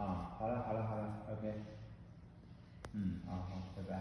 啊好了好了好了 ok 嗯好好拜拜。